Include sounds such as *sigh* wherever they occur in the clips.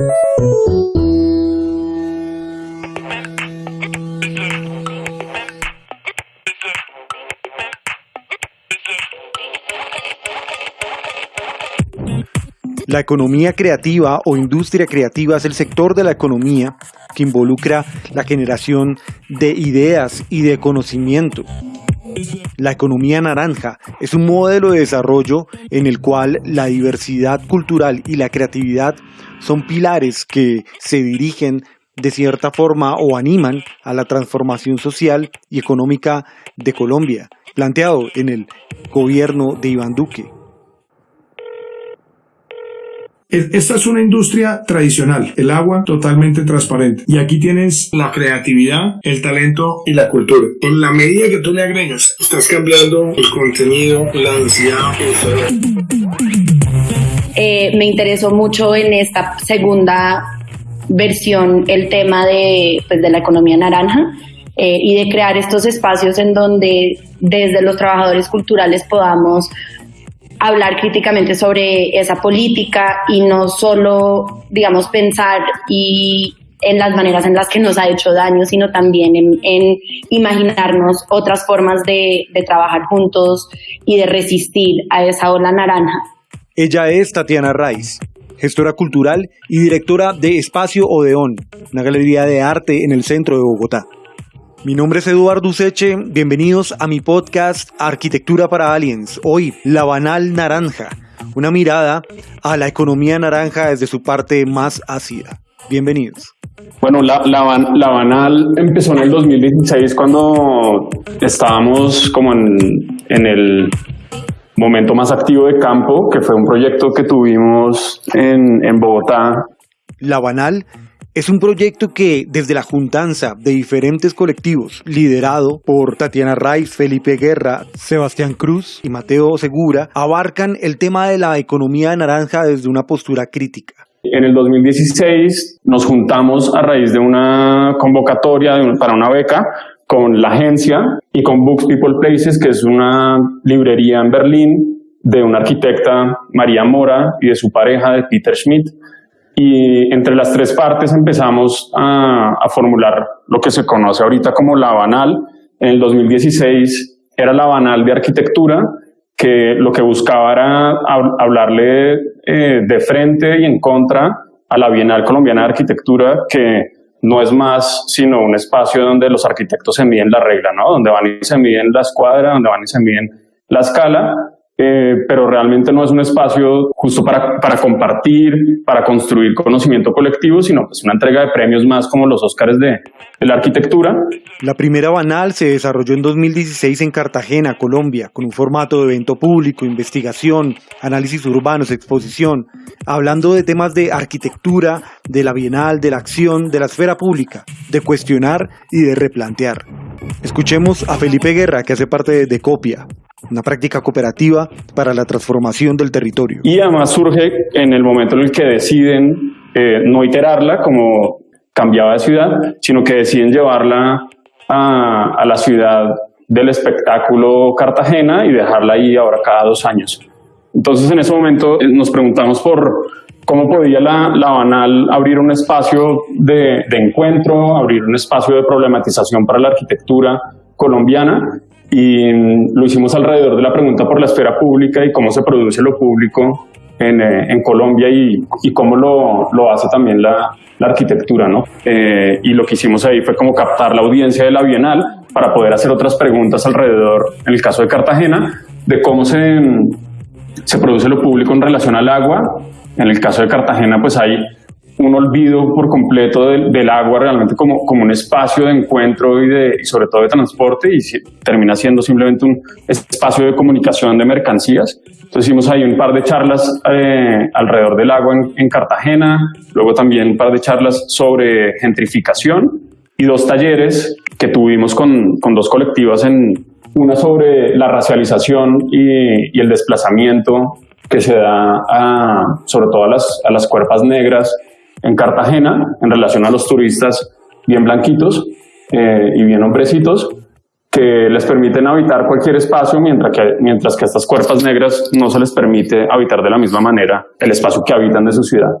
La economía creativa o industria creativa es el sector de la economía que involucra la generación de ideas y de conocimiento. La economía naranja es un modelo de desarrollo en el cual la diversidad cultural y la creatividad son pilares que se dirigen de cierta forma o animan a la transformación social y económica de Colombia, planteado en el gobierno de Iván Duque. Esta es una industria tradicional, el agua totalmente transparente. Y aquí tienes la creatividad, el talento y la cultura. En la medida que tú le agregas, estás cambiando el contenido, la densidad. Eh, me interesó mucho en esta segunda versión el tema de, pues, de la economía naranja. Eh, y de crear estos espacios en donde desde los trabajadores culturales podamos hablar críticamente sobre esa política y no solo, digamos, pensar y en las maneras en las que nos ha hecho daño, sino también en, imaginarnos otras formas de, de trabajar juntos y de resistir a esa ola naranja. Ella es Tatiana Raiz, gestora cultural y directora de Espacio Odeón, una galería de arte en el centro de Bogotá. Mi nombre es Eduardo Useche, bienvenidos a mi podcast Arquitectura para Aliens. Hoy, la banal naranja, una mirada a la economía naranja desde su parte más ácida. Bienvenidos. Bueno, la, la, banal empezó en el 2016 cuando estábamos como en, en el momento más activo de campo, que fue un proyecto que tuvimos en, en Bogotá. La banal es un proyecto que desde la juntanza de diferentes colectivos, liderado por Tatiana Raiz, Felipe Guerra, Sebastián Cruz y Mateo Segura, abarcan el tema de la economía naranja desde una postura crítica. En el 2016 nos juntamos a raíz de una convocatoria para una beca con la agencia y con Books People Places, que es una librería en Berlín de una arquitecta, María Mora, y de su pareja, de Peter Schmidt y entre las tres partes empezamos a, formular lo que se conoce ahorita como la banal. En el 2016 era la banal de arquitectura, que lo que buscaba era hablarle eh, de frente y en contra a la Bienal Colombiana de Arquitectura, que no es más sino un espacio donde los arquitectos se miden la regla, ¿no? Donde van y se miden la escuadra, donde van y se miden la escala, eh, pero realmente no es un espacio justo para, para, compartir, para construir conocimiento colectivo, sino pues una entrega de premios más como los Óscares de, de, la arquitectura. La primera Banal se desarrolló en 2016 en Cartagena, Colombia, con un formato de evento público, investigación, análisis urbanos, exposición, hablando de temas de arquitectura, de la Bienal, de la acción, de la esfera pública, de cuestionar y de replantear. Escuchemos a Felipe Guerra, que hace parte de Decopia, una práctica cooperativa para la transformación del territorio. Y además surge en el momento en el que deciden eh, no iterarla como cambiaba de ciudad, sino que deciden llevarla a, a, la ciudad del espectáculo Cartagena y dejarla ahí ahora cada dos años. Entonces en ese momento eh, nos preguntamos por cómo podía la, la Banal abrir un espacio de, de encuentro, abrir un espacio de problematización para la arquitectura colombiana y lo hicimos alrededor de la pregunta por la esfera pública y cómo se produce lo público en, eh, en Colombia y, y cómo lo, lo, hace también la, la arquitectura, ¿no? Eh, y lo que hicimos ahí fue como captar la audiencia de la Bienal para poder hacer otras preguntas alrededor, en el caso de Cartagena, de cómo se, se produce lo público en relación al agua. En el caso de Cartagena, pues hay un olvido por completo del, agua realmente como, como un espacio de encuentro y, de, sobre todo de transporte y termina siendo simplemente un espacio de comunicación de mercancías. Entonces hicimos ahí un par de charlas eh, alrededor del agua en, en, Cartagena, luego también un par de charlas sobre gentrificación y dos talleres que tuvimos con, con dos colectivas, en, una sobre la racialización y, y el desplazamiento que se da a, sobre todo a las, a las cuerpas negras en Cartagena en relación a los turistas bien blanquitos eh, y bien hombrecitos que les permiten habitar cualquier espacio mientras que, mientras que a estas cuerpas negras no se les permite habitar de la misma manera el espacio que habitan de su ciudad.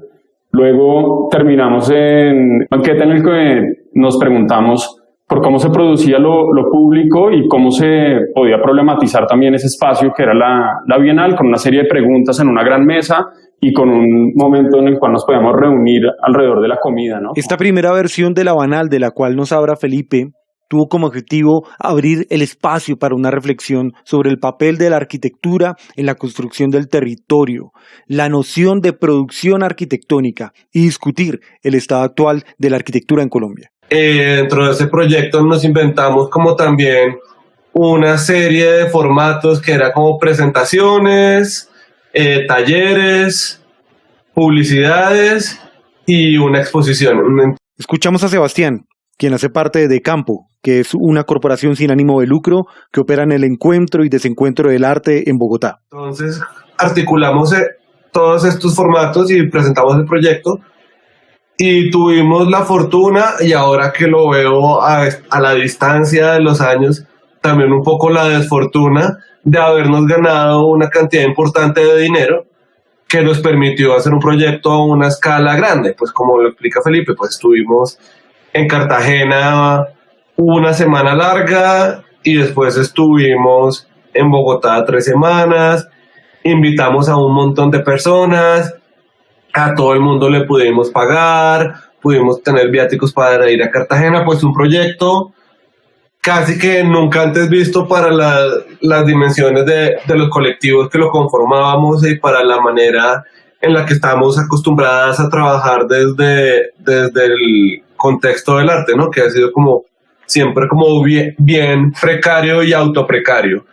Luego terminamos en banquete en el que nos preguntamos por cómo se producía lo, público y cómo se podía problematizar también ese espacio que era la, la, Bienal, con una serie de preguntas en una gran mesa y con un momento en el cual nos podíamos reunir alrededor de la comida. ¿no? Esta primera versión de la Banal, de la cual nos habla Felipe, tuvo como objetivo abrir el espacio para una reflexión sobre el papel de la arquitectura en la construcción del territorio, la noción de producción arquitectónica y discutir el estado actual de la arquitectura en Colombia. Eh, dentro de ese proyecto nos inventamos como también una serie de formatos que era como presentaciones, eh, talleres, publicidades y una exposición. Escuchamos a Sebastián, quien hace parte de Campo, que es una corporación sin ánimo de lucro que opera en el encuentro y desencuentro del arte en Bogotá. Entonces, articulamos eh, todos estos formatos y presentamos el proyecto y tuvimos la fortuna y ahora que lo veo a, a, la distancia de los años, también un poco la desfortuna de habernos ganado una cantidad importante de dinero que nos permitió hacer un proyecto a una escala grande. Pues como lo explica Felipe, pues estuvimos en Cartagena una semana larga y después estuvimos en Bogotá tres semanas, invitamos a un montón de personas, a todo el mundo le pudimos pagar, pudimos tener viáticos para ir a Cartagena, pues un proyecto casi que nunca antes visto para las dimensiones de, de, los colectivos que lo conformábamos y para la manera en la que estamos acostumbradas a trabajar desde, desde el contexto del arte, ¿no? Que ha sido como siempre como bien, bien precario y autoprecario.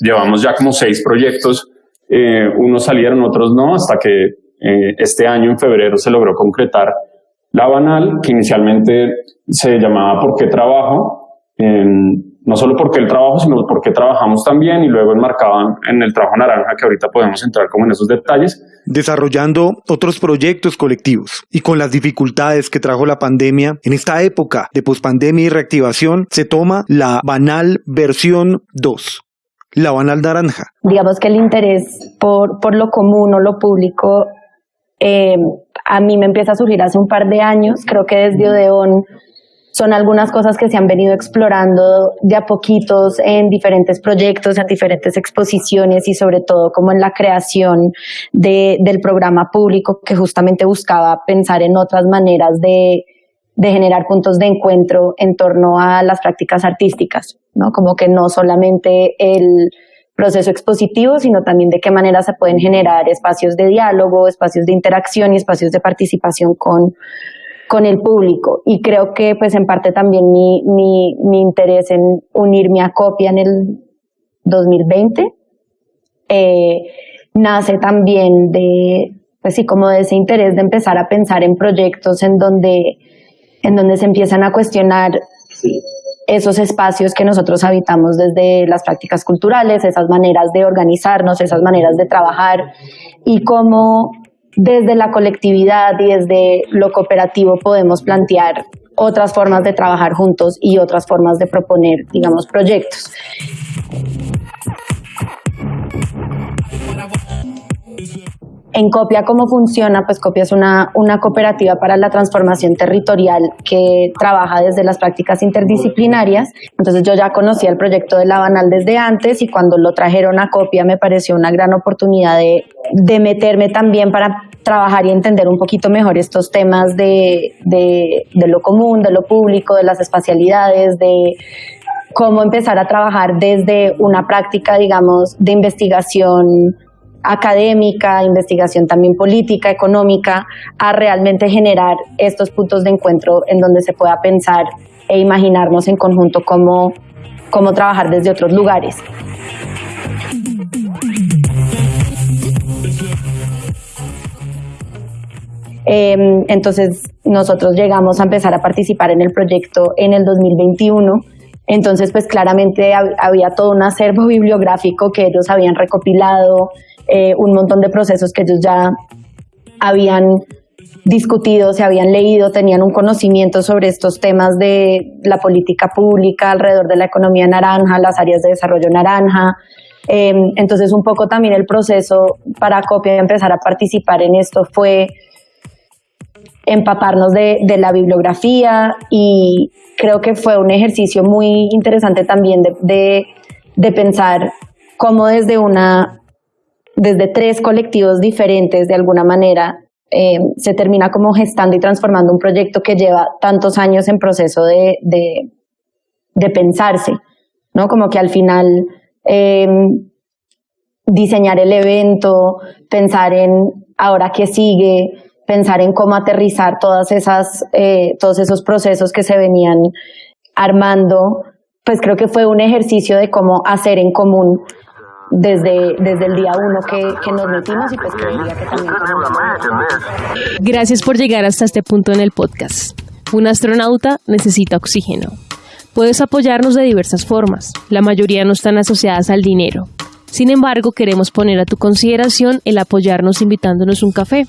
Llevamos ya como seis proyectos, eh, unos salieron, otros no, hasta que eh, este año en febrero se logró concretar la Banal, que inicialmente se llamaba ¿Por qué trabajo? no solo porque el trabajo, sino porque trabajamos también y luego enmarcaban en el trabajo naranja, que ahorita podemos entrar como en esos detalles. Desarrollando otros proyectos colectivos y con las dificultades que trajo la pandemia, en esta época de pospandemia y reactivación, se toma la banal versión 2. La banal naranja. Digamos que el interés por, por lo común o lo público eh, a mí me empieza a surgir hace un par de años. Creo que desde Odeón son algunas cosas que se han venido explorando de a poquitos en diferentes proyectos, en diferentes exposiciones y sobre todo como en la creación de, del programa público que justamente buscaba pensar en otras maneras de, de generar puntos de encuentro en torno a las prácticas artísticas, ¿no? Como que no solamente el proceso expositivo, sino también de qué manera se pueden generar espacios de diálogo, espacios de interacción y espacios de participación con, con el público. Y creo que pues en parte también mi, mi, interés en unirme a Copia en el 2020 eh, nace también de, pues sí, como de ese interés de empezar a pensar en proyectos en donde, en donde se empiezan a cuestionar esos espacios que nosotros habitamos desde las prácticas culturales, esas maneras de organizarnos, esas maneras de trabajar y cómo desde la colectividad y desde lo cooperativo podemos plantear otras formas de trabajar juntos y otras formas de proponer, digamos, proyectos. En Copia, ¿cómo funciona? Pues Copia es una, una cooperativa para la transformación territorial que trabaja desde las prácticas interdisciplinarias. Entonces yo ya conocía el proyecto de la Banal desde antes y cuando lo trajeron a Copia me pareció una gran oportunidad de, de meterme también para trabajar y entender un poquito mejor estos temas de, de, de lo común, de lo público, de las espacialidades, de cómo empezar a trabajar desde una práctica, digamos, de investigación académica, investigación también política, económica, a realmente generar estos puntos de encuentro en donde se pueda pensar e imaginarnos en conjunto cómo, cómo trabajar desde otros lugares. Em, entonces nosotros llegamos a empezar a participar en el proyecto en el 2021. Entonces, pues claramente había todo un acervo *laughs* bibliográfico que ellos habían recopilado, eh, un montón de procesos que ellos ya habían discutido, se habían leído, tenían un conocimiento sobre estos temas de la política pública alrededor de la economía naranja, las áreas de desarrollo naranja. Em, entonces, un poco también el proceso para Copia empezar a participar en esto fue empaparnos de, la bibliografía y creo que fue un ejercicio muy interesante también de, de pensar cómo desde una desde tres colectivos diferentes de alguna manera eh, se termina como gestando y transformando un proyecto que lleva tantos años en proceso de, de, pensarse, ¿no? Como que al final eh, diseñar el evento, pensar en ahora qué sigue, pensar en cómo aterrizar todas esas, eh, todos esos procesos que se venían armando, pues creo que fue un ejercicio de cómo hacer en común desde, desde el día uno que, que nos metimos y pues que que también Gracias por llegar hasta este punto en el podcast. Un astronauta necesita oxígeno. Puedes apoyarnos de diversas formas. La mayoría no están asociadas al dinero. Sin embargo, queremos poner a tu consideración el apoyarnos invitándonos un café,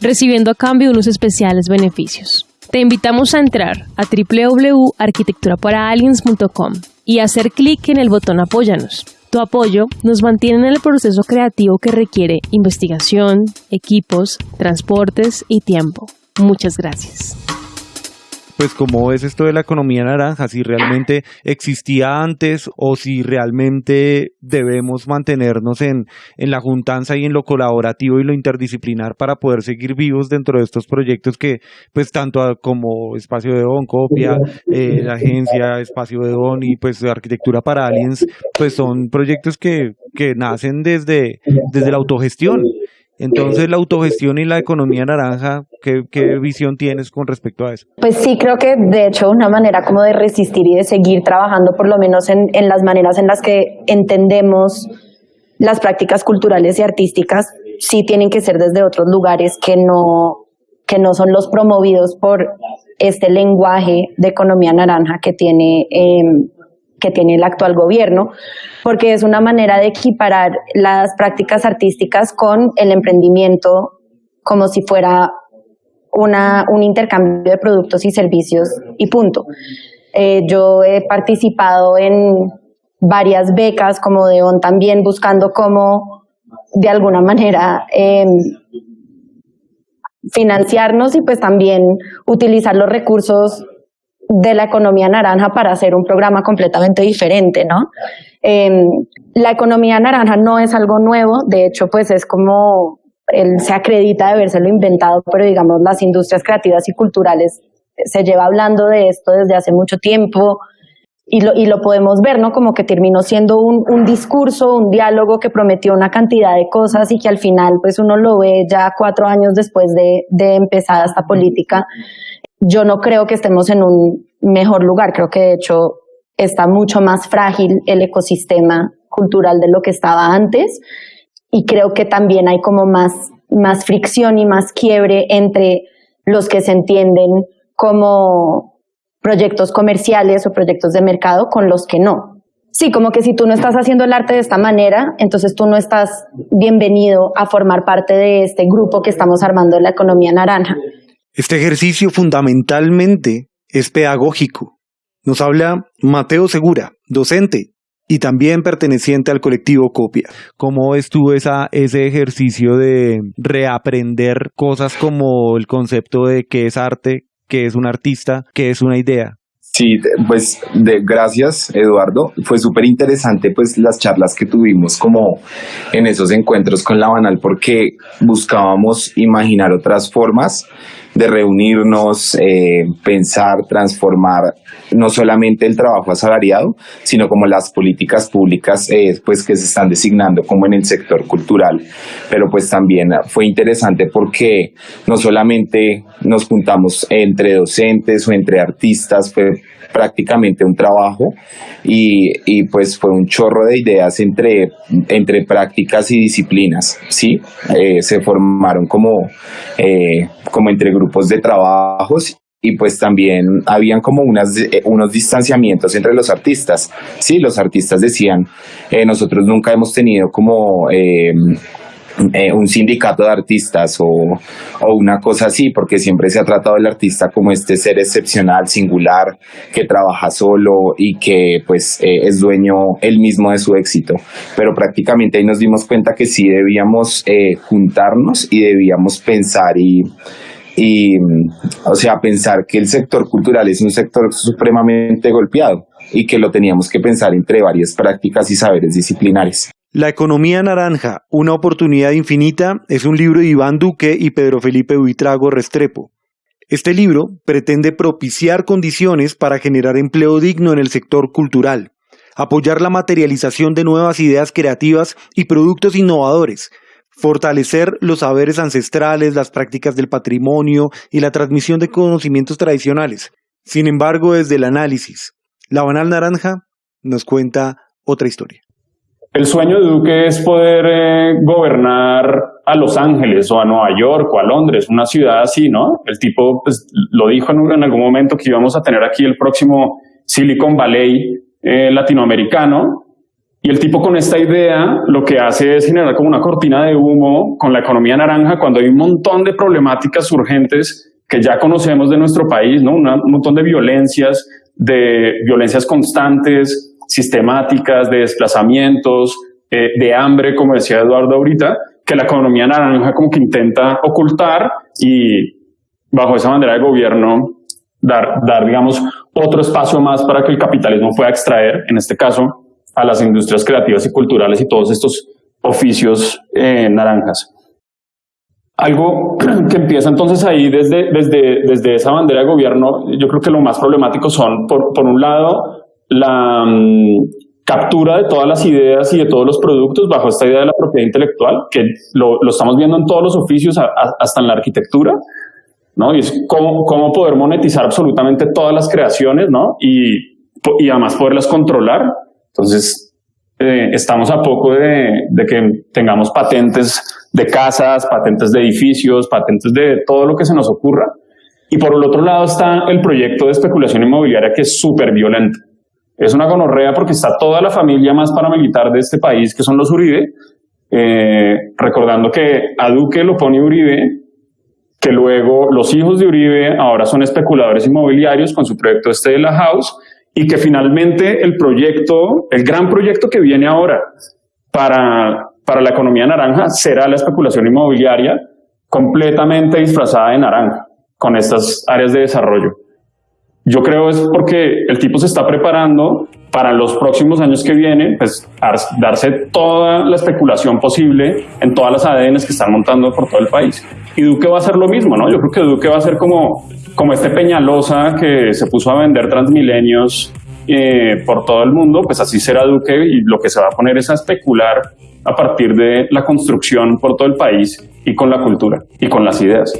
recibiendo a cambio unos especiales beneficios. Te invitamos a entrar a www.arquitecturaparaaliens.com y hacer clic en el botón Apóyanos tu apoyo nos mantiene en el proceso creativo que requiere investigación, equipos, transportes y tiempo. Muchas gracias pues cómo es esto de la economía naranja, si realmente existía antes o si realmente debemos mantenernos en, en la juntanza y en lo colaborativo y lo interdisciplinar para poder seguir vivos dentro de estos proyectos que pues tanto como Espacio de Don, Copia, eh, la agencia Espacio de Don y pues Arquitectura para Aliens, pues son proyectos que, que nacen desde, desde la autogestión entonces, la autogestión y la economía naranja, ¿qué, visión tienes con respecto a eso? Pues sí, creo que de hecho una manera como de resistir y de seguir trabajando, por lo menos en, en las maneras en las que entendemos las prácticas culturales y artísticas, sí tienen que ser desde otros lugares que no, que no son los promovidos por este lenguaje de economía naranja que tiene eh, que tiene el actual gobierno, porque es una manera de equiparar las prácticas artísticas con el emprendimiento como si fuera una, un intercambio de productos y servicios y punto. Eh, yo he participado en varias becas como de ON también buscando cómo de alguna manera em, financiarnos y pues también utilizar los recursos de la economía naranja para hacer un programa completamente diferente, ¿no? Em, la economía naranja no es algo nuevo, de hecho, pues es como él se acredita de habérselo inventado, pero digamos las industrias creativas y culturales se lleva hablando de esto desde hace mucho tiempo y lo, y lo podemos ver, ¿no? Como que terminó siendo un, un discurso, un diálogo que prometió una cantidad de cosas y que al final pues uno lo ve ya cuatro años después de, de esta política yo no creo que estemos en un mejor lugar, creo que de hecho está mucho más frágil el ecosistema cultural de lo que estaba antes y creo que también hay como más, más fricción y más quiebre entre los que se entienden como proyectos comerciales o proyectos de mercado con los que no. Sí, como que si tú no estás haciendo el arte de esta manera, entonces tú no estás bienvenido a formar parte de este grupo que estamos armando en la economía naranja. Este ejercicio fundamentalmente es pedagógico. Nos habla Mateo Segura, docente y también perteneciente al colectivo Copia. ¿Cómo estuvo esa, ese ejercicio de reaprender cosas como el concepto de qué es arte, qué es un artista, qué es una idea? Sí, pues de, gracias Eduardo. Fue súper interesante pues las charlas que tuvimos como en esos encuentros con la Banal porque buscábamos imaginar otras formas de reunirnos, eh, pensar, transformar no solamente el trabajo asalariado, sino como las políticas públicas eh, pues que se están designando como en el sector cultural. Pero pues también fue interesante porque no solamente nos juntamos entre docentes o entre artistas, fue prácticamente un trabajo y, y, pues fue un chorro de ideas entre, entre prácticas y disciplinas, ¿sí? Eh, se formaron como, eh, como entre grupos de trabajos y pues también habían como unas, eh, unos distanciamientos entre los artistas. Sí, los artistas decían, nosotros nunca hemos tenido como eh, un sindicato de artistas o, o, una cosa así, porque siempre se ha tratado el artista como este ser excepcional, singular, que trabaja solo y que pues eh, es dueño él mismo de su éxito. Pero prácticamente ahí nos dimos cuenta que sí debíamos eh, juntarnos y debíamos pensar y y, o sea, pensar que el sector cultural es un sector supremamente golpeado y que lo teníamos que pensar entre varias prácticas y saberes disciplinares. La economía naranja, una oportunidad infinita, es un libro de Iván Duque y Pedro Felipe Buitrago Restrepo. Este libro pretende propiciar condiciones para generar empleo digno en el sector cultural, apoyar la materialización de nuevas ideas creativas y productos innovadores, fortalecer los saberes ancestrales, las prácticas del patrimonio y la transmisión de conocimientos tradicionales. Sin embargo, desde el análisis, la Banal Naranja nos cuenta otra historia. El sueño de Duque es poder eh, gobernar a Los Ángeles o a Nueva York o a Londres, una ciudad así, ¿no? El tipo pues, lo dijo en, algún momento que íbamos a tener aquí el próximo Silicon Valley eh, latinoamericano. Y el tipo con esta idea lo que hace es generar como una cortina de humo con la economía naranja cuando hay un montón de problemáticas urgentes que ya conocemos de nuestro país, ¿no? un montón de violencias, de violencias constantes, sistemáticas, de desplazamientos, eh, de hambre, como decía Eduardo ahorita, que la economía naranja como que intenta ocultar y bajo esa bandera de gobierno dar, dar, digamos, otro espacio más para que el capitalismo pueda extraer, en este caso, a las industrias creativas y culturales y todos estos oficios eh, naranjas. Algo *clears throat* que empieza entonces ahí desde, desde, desde esa bandera de gobierno, yo creo que lo más problemático son, por, por un lado, la mm, captura de todas las ideas y de todos los productos bajo esta idea de la propiedad intelectual, que lo, lo estamos viendo en todos los oficios, hasta en la arquitectura, ¿no? Y es cómo, cómo poder monetizar absolutamente todas las creaciones, ¿no? Y, y además poderlas controlar. Entonces, eh, estamos a poco de, de, que tengamos patentes de casas, patentes de edificios, patentes de todo lo que se nos ocurra. Y por el otro lado está el proyecto de especulación inmobiliaria que es súper violento. Es una gonorrea porque está toda la familia más paramilitar de este país, que son los Uribe, eh, recordando que a Duque lo pone Uribe, que luego los hijos de Uribe ahora son especuladores inmobiliarios con su proyecto este de la House, y que finalmente el proyecto, el gran proyecto que viene ahora para, para la economía naranja será la especulación inmobiliaria completamente disfrazada de naranja con estas áreas de desarrollo. Yo creo es porque el tipo se está preparando para los próximos años que vienen, pues darse toda la especulación posible en todas las ADNs que están montando por todo el país. Y Duque va a hacer lo mismo, ¿no? Yo creo que Duque va a ser como, como este Peñalosa que se puso a vender transmilenios eh, por todo el mundo, pues así será Duque y lo que se va a poner es a especular a partir de la construcción por todo el país y con la cultura y con las ideas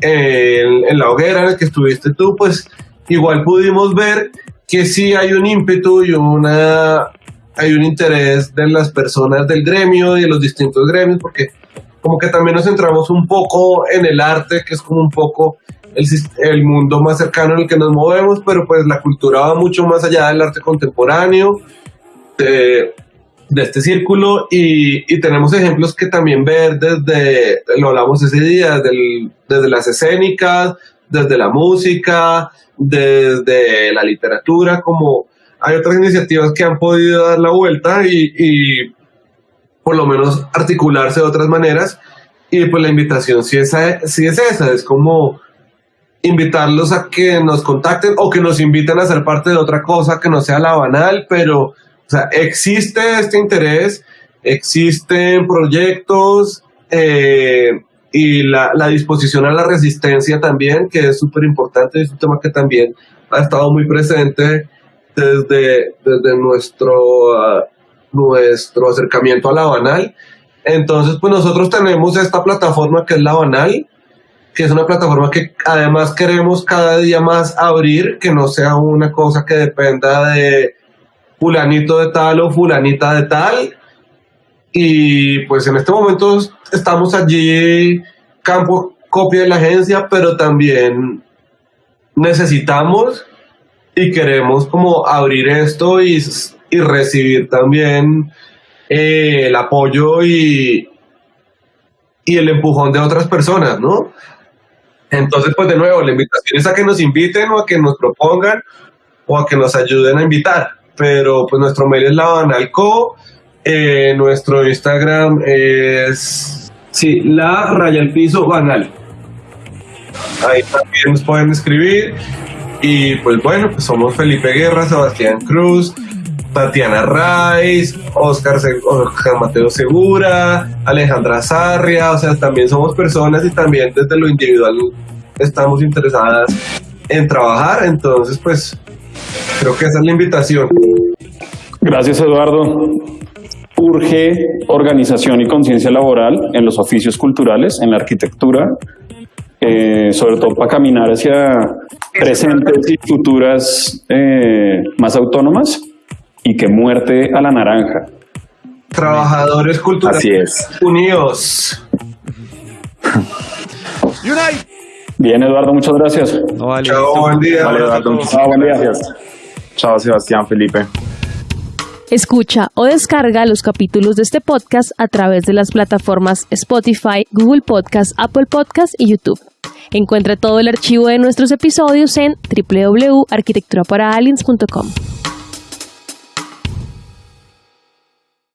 en, la hoguera en la que estuviste tú, pues igual pudimos ver que sí hay un ímpetu y una hay un interés de las personas del gremio y de los distintos gremios, porque como que también nos centramos un poco en el arte, que es como un poco el, el, mundo más cercano en el que nos movemos, pero pues la cultura va mucho más allá del arte contemporáneo, de este círculo y, y, tenemos ejemplos que también ver desde, lo hablamos ese día, desde, las escénicas, desde la música, desde la literatura, como hay otras iniciativas que han podido dar la vuelta y, y por lo menos articularse de otras maneras. Y pues la invitación sí es, sí es esa, es como invitarlos a que nos contacten o que nos inviten a ser parte de otra cosa que no sea la banal, pero o sea, existe este interés, existen proyectos eh, y la, disposición a la resistencia también, que es súper importante, es un tema que también ha estado muy presente desde, desde nuestro, uh, nuestro acercamiento a la banal. Entonces, pues nosotros tenemos esta plataforma que es la banal, que es una plataforma que además queremos cada día más abrir, que no sea una cosa que dependa de fulanito de tal o fulanita de tal. Y pues en este momento estamos allí, campo copia de la agencia, pero también necesitamos y queremos como abrir esto y, y recibir también eh, el apoyo y, y el empujón de otras personas, ¿no? Entonces, pues de nuevo, la invitación es a que nos inviten o a que nos propongan o a que nos ayuden a invitar pero pues nuestro mail es labanalco Eh, nuestro Instagram es, sí, la raya al piso banal. Ahí también nos pueden escribir. Y pues bueno, pues somos Felipe Guerra, Sebastián Cruz, Tatiana Raiz, Oscar, Oscar Mateo Segura, Alejandra Sarria, o sea, también somos personas y también desde lo individual estamos interesadas en trabajar, entonces pues creo que esa es la invitación. Gracias Eduardo. Urge organización y conciencia laboral en los oficios culturales, en la arquitectura, eh, sobre todo para caminar hacia presentes y futuras eh, más autónomas y que muerte a la naranja. Trabajadores culturales Así es. unidos. Bien, Eduardo, muchas gracias. No vale. Chao, buen día. Vale, Eduardo, muchísimas buen día. gracias. Chao, Sebastián, Felipe. Escucha o descarga los capítulos de este podcast a través de las plataformas Spotify, Google Podcast, Apple Podcast y YouTube. Encuentra todo el archivo de nuestros episodios en www.arquitecturaparaaliens.com.